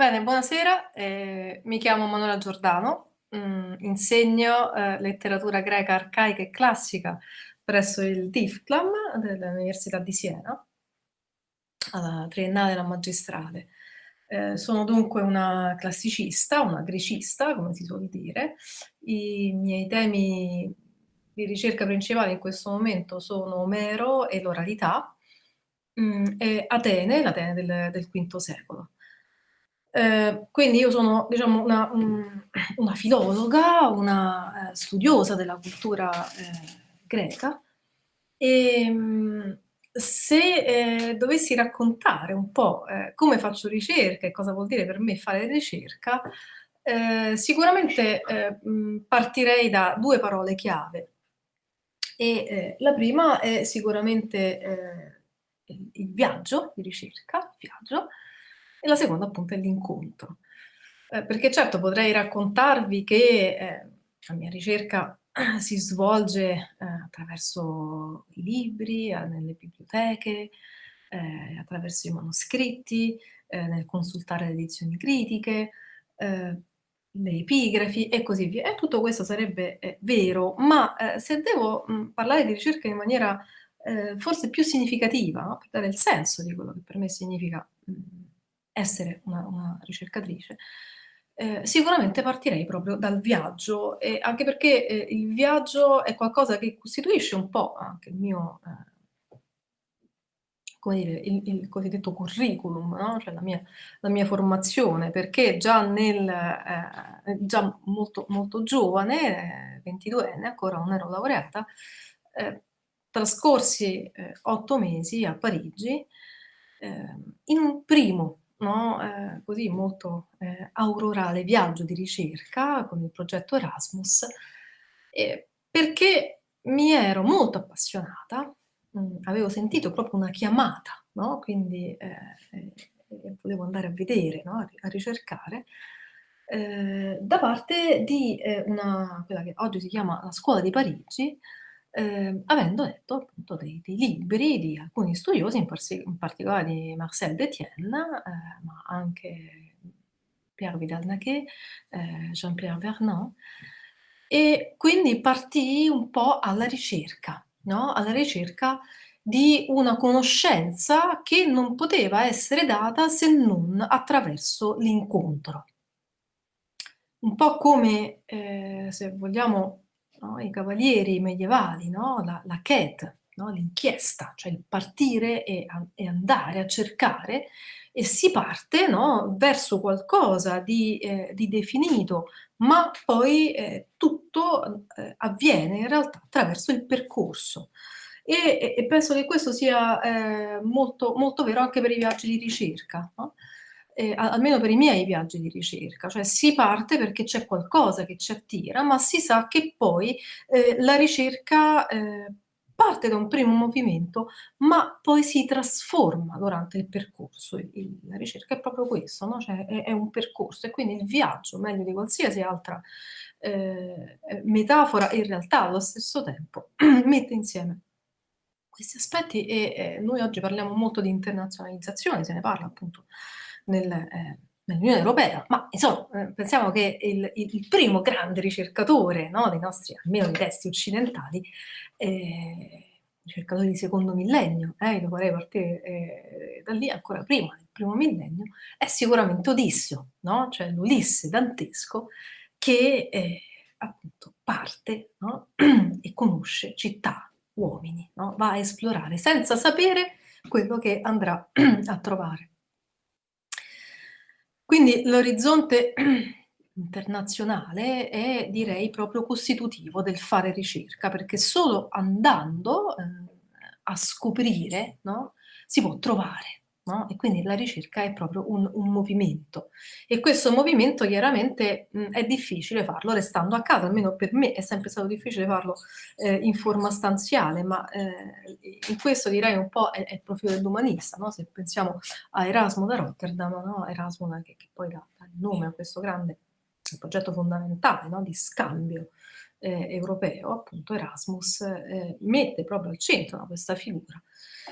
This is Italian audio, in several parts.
Bene, buonasera, ehm, mi chiamo Manuela Giordano, mhmm, insegno, ehm, letteratura greca arcaica e classica presso il DIFCLAM dell'Università di Siena alla triennale e alla magistrale. Ehm, sono dunque una classicista, una grecista, come si suol dire. I miei temi di ricerca principali in questo momento sono Omero e l'oralità, mhmm, e Atene, l'Atene del del V secolo. Ehm, quindi io sono diciamo una una filologa, una, ehm, studiosa della cultura, ehm, greca. Ehm, se, dovessi raccontare un po', come faccio ricerca e cosa vuol dire per me fare ricerca, sicuramente, partirei da 2 parole chiave. E, ehm, la prima è sicuramente, ehm, il il viaggio di ricerca, viaggio, e la seconda appunto è l'incontro. Ehm, perché certo potrei raccontarvi che, ehm, la mia ricerca si svolge, ehm, attraverso i libri, a nelle biblioteche, ehm, attraverso i manoscritti, ehm, nel consultare le edizioni critiche, le epigrafi e così via. E tutto questo sarebbe, vero, ma, se devo, mhmm, parlare di ricerca in maniera, forse più significativa, no, per dare il senso di quello che per me significa, mhmm, essere una una ricercatrice, ehm, sicuramente partirei proprio dal viaggio, e anche perché, ehm, il viaggio è qualcosa che costituisce un po' anche il mio, ehm come dire, il il cosiddetto curriculum, no, cioè la mia la mia formazione, perché già nel ehm, già molto molto giovane, ehm, 22enne ancora, non ero laureata, trascorsi, 8 mesi a Parigi, in un primo, no, ehm, così molto, ehm, aurorale viaggio di ricerca con il progetto Erasmus, ehm, perché mi ero molto appassionata, mhmm, avevo sentito proprio una chiamata, no, quindi, ehm, ehm, e volevo andare a vedere, no, a a ricercare, ehm, da parte di, una quella che oggi si chiama la Scuola di Parigi, ehm, avendo letto appunto dei dei libri di alcuni studiosi, in in particolare di Marcel Detienne, ehm, ma anche Pierre Vidal-Naquet, ehm, Jean-Pierre Vernant, e quindi partii un po' alla ricerca, no, alla ricerca di una conoscenza che non poteva essere data se non attraverso l'incontro. Un po' come, ehm, se vogliamo, no, i cavalieri medievali, no, la la quête, no, l'inchiesta, cioè il partire e a e andare a cercare, e si parte, verso qualcosa di ehm, di definito, ma poi, ehm, tutto, ehm, avviene in realtà attraverso il percorso. E e penso che questo sia, ehm, molto molto vero anche per i viaggi di ricerca, a almeno per i miei viaggi di ricerca, cioè si parte perché c'è qualcosa che ci attira, ma si sa che poi, ehm, la ricerca, ehm, parte da un primo movimento, ma poi si trasforma durante il percorso. Il la ricerca è proprio questo, no, cioè è è un percorso e quindi il viaggio, meglio di qualsiasi altra, ehm, metafora, in realtà allo stesso tempo mette insieme questi aspetti e, ehm, noi oggi parliamo molto di internazionalizzazione, se ne parla appunto nel ehm, nell'Unione Europea, ma insomma, ehm, pensiamo che il il primo grande ricercatore, no, dei nostri almeno dei testi occidentali, ehm, ricercatori di secondo millennio, eh, io farei partire, ehm, da lì, ancora prima del primo millennio, è sicuramente Odisseo, no, cioè l'Ulisse dantesco che, ehm, appunto parte, no, e conosce città, uomini, no, va a esplorare senza sapere quello che andrà a trovare. Quindi l'orizzonte internazionale è direi proprio costitutivo del fare ricerca, perché solo andando, ehm, a scoprire, no, si può trovare, no, e quindi la ricerca è proprio un un movimento. E questo movimento chiaramente, mhmm, è difficile farlo restando a casa, almeno per me è sempre stato difficile farlo, ehm, in forma stanziale, ma, i in questo direi un po' è è il profilo dell'umanista, no, se pensiamo a Erasmo da Rotterdam, no, Erasmo che che poi dà dà il nome a questo grande progetto fondamentale, no, di scambio, ehm, europeo, appunto Erasmus, ehm, mette proprio al centro, no, questa figura,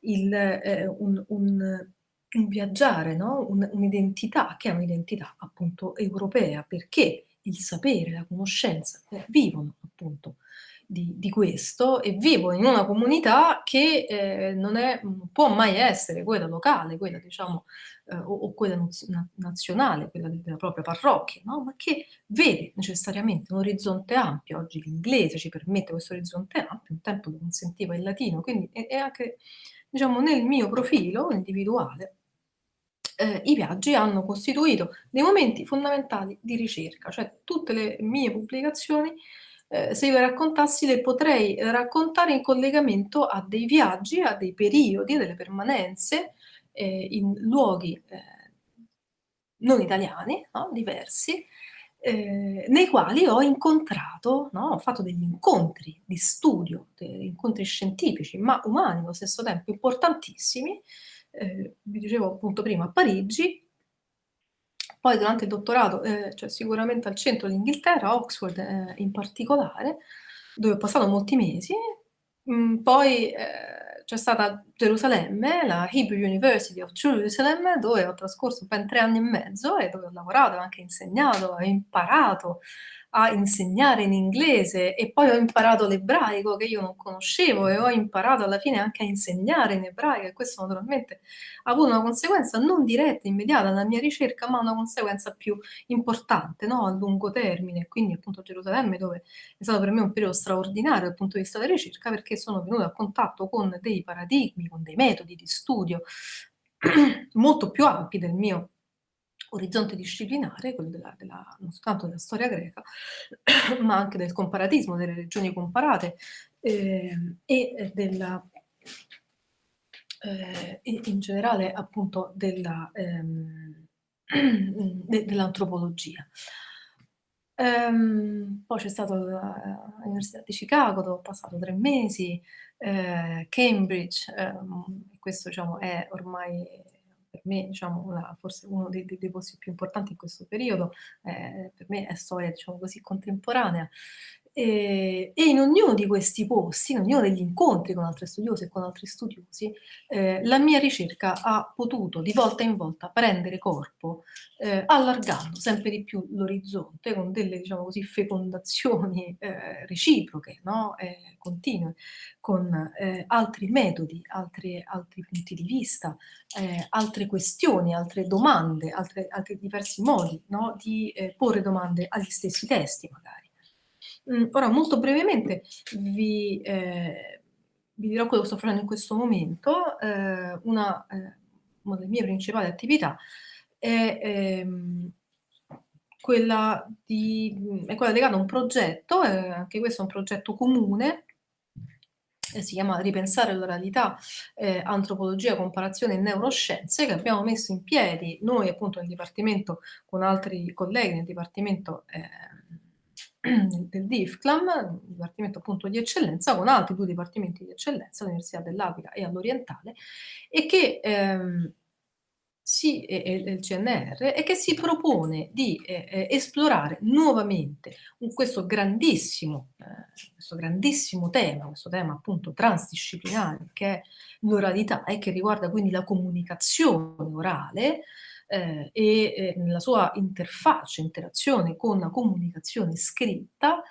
il ehm, un un un viaggiare, no, un un'identità che è un'identità appunto europea, perché il sapere, la conoscenza, eh, vivono appunto di di questo e vivono in una comunità che, ehm, non è può mai essere quella locale, quella diciamo, ehm, o o quella nazionale, quella de della propria parrocchia, no, ma che vede necessariamente un orizzonte ampio. Oggi l'inglese ci permette questo orizzonte ampio, un tempo lo consentiva il latino, quindi è anche diciamo nel mio profilo individuale ehm, i viaggi hanno costituito dei momenti fondamentali di ricerca, cioè tutte le mie pubblicazioni, ehm, se io le raccontassi le potrei raccontare in collegamento a dei viaggi, a dei periodi, a delle permanenze, ehm, in luoghi, ehm, non italiani, no, diversi, ehm, nei quali ho incontrato, no, ho fatto degli incontri di studio, de incontri scientifici, ma umani allo stesso tempo, importantissimi, ehm, vi dicevo appunto prima a Parigi poi durante il dottorato, ehm, cioè sicuramente al centro d'Inghilterra, Oxford, ehm, in particolare, dove ho passato molti mesi. Mhmm, poi, ehm, c'è stata Gerusalemme, la Hebrew University of Jerusalem, dove ho trascorso ben 3 anni e mezzo e dove ho lavorato, anche insegnato, ho imparato a insegnare in inglese e poi ho imparato l'ebraico che io non conoscevo e ho imparato alla fine anche a insegnare in ebraico e questo naturalmente ha avuto una conseguenza non diretta, immediata nella mia ricerca, ma una conseguenza più importante, no, a lungo termine. Quindi appunto Gerusalemme dove è stato per me un periodo straordinario dal punto di vista della ricerca, perché sono venuta a contatto con dei paradigmi, con dei metodi di studio molto più ampi del mio orizzonte disciplinare, quello della della non soltanto della storia greca, ma anche del comparatismo, delle religioni comparate, ehm, e, ehm, della ehm, e in generale appunto della ehm, de dell'antropologia. Ehm, poi c'è stato la l'Università di Chicago dove ho passato 3 mesi, ehm, Cambridge, ehm, questo diciamo è ormai per me diciamo una forse uno dei dei dei posti più importanti in questo periodo, ehm, per me è storia diciamo così contemporanea. Ehm, e in ognuno di questi posti, in ognuno degli incontri con altre studiose e con altri studiosi, ehm, la mia ricerca ha potuto di volta in volta prendere corpo, ehm, allargando sempre di più l'orizzonte con delle, diciamo così, fecondazioni, ehm, reciproche, no, ehm, continue, con, ehm, altri metodi, altri altri punti di vista, altre questioni, altre domande, altre altri diversi modi, no, di, porre domande agli stessi testi magari. Mhmm, ora molto brevemente vi ehm, vi dirò quello che sto facendo in questo momento. Ehm, una ehm, una delle mie principali attività è, ehm, quella di è quella legata a un progetto, ehm, anche questo è un progetto comune, e si chiama "Ripensare l'oralità, ehm, antropologia, comparazione e neuroscienze", che abbiamo messo in piedi noi appunto nel dipartimento con altri colleghi nel dipartimento, ehm del DIFCLAM, dipartimento appunto di eccellenza, con altri 2 dipartimenti di eccellenza, all'Università dell'Aquila e all'Orientale, e che, ehm, si e e il CNR, e che si propone di, e ehm, esplorare nuovamente un questo grandissimo ehm, questo grandissimo tema, questo tema appunto transdisciplinare che è l'oralità e che riguarda quindi la comunicazione orale, ehm, e, ehm, nella sua interfaccia, interazione con la comunicazione scritta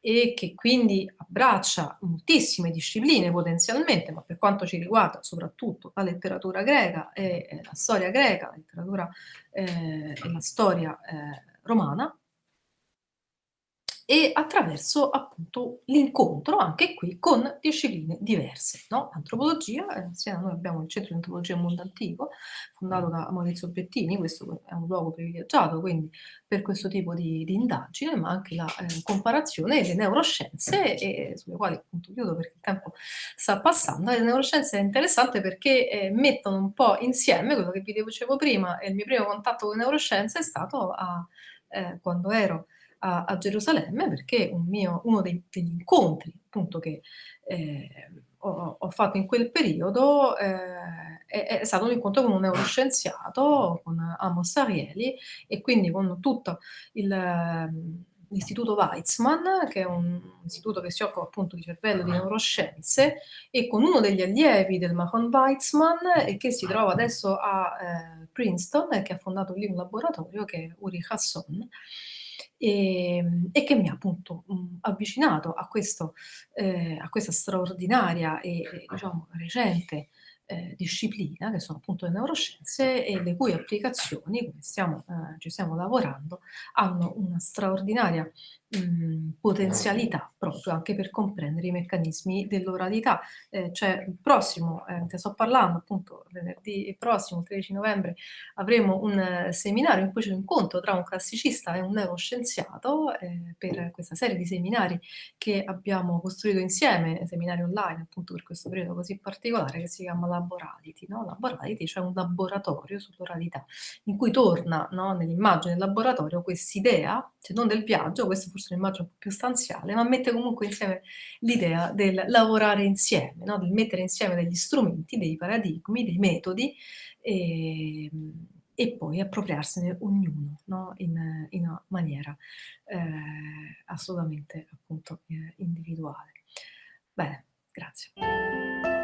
e che quindi abbraccia moltissime discipline potenzialmente, ma per quanto ci riguarda soprattutto la letteratura greca e, ehm, la storia greca, la letteratura, ehm, e la storia, ehm, romana e attraverso appunto l'incontro, anche qui, con discipline diverse, no, antropologia, a noi abbiamo il Centro di Antropologia Mondo Antico, fondato da Maurizio Bettini, questo è un luogo privilegiato quindi per questo tipo di di indagine, ma anche la, ehm, comparazione e le neuroscienze, e sulle quali appunto chiudo perché il tempo sta passando. Le neuroscienze è interessante perché, ehm, mettono un po' insieme quello che vi dicevo prima, e il mio primo contatto con le neuroscienze è stato a ehm, quando ero a a Gerusalemme, perché un mio uno dei degli incontri appunto che, ehm, ho ho fatto in quel periodo, ehm, è è stato un incontro con un neuroscienziato, con Amos Ariely, e quindi con tutto il l'Istituto Weizmann, che è un istituto che si occupa appunto di cervello, di neuroscienze, e con uno degli allievi del Mahon Weizmann, e che si trova adesso a eh, Princeton e che ha fondato lì un laboratorio, che è Uri Hasson, e, e che mi ha appunto mh, avvicinato a, questo, eh, a questa straordinaria e, e diciamo recente eh, disciplina, che sono appunto le neuroscienze e le cui applicazioni, come stiamo, eh, ci stiamo lavorando, hanno una straordinaria mh, potenzialità proprio anche per comprendere i meccanismi dell'oralità. Eh, cioè il prossimo, eh, te sto parlando appunto venerdì prossimo, il 13 novembre, avremo un eh, seminario in cui c'è un incontro tra un classicista e un neuroscienziato eh, per questa serie di seminari che abbiamo costruito insieme, seminari online appunto per questo periodo così particolare che si chiama Laborality. No? Laborality, cioè un laboratorio sull'oralità in cui torna no, nell'immagine del laboratorio quest'idea, se non del viaggio, questo forse forse un'immagine un po' più stanziale, ma mette comunque insieme l'idea del lavorare insieme, no? del mettere insieme degli strumenti, dei paradigmi, dei metodi e, e poi appropriarsene ognuno no? in, in, una maniera eh, assolutamente appunto, eh, individuale. Bene, grazie.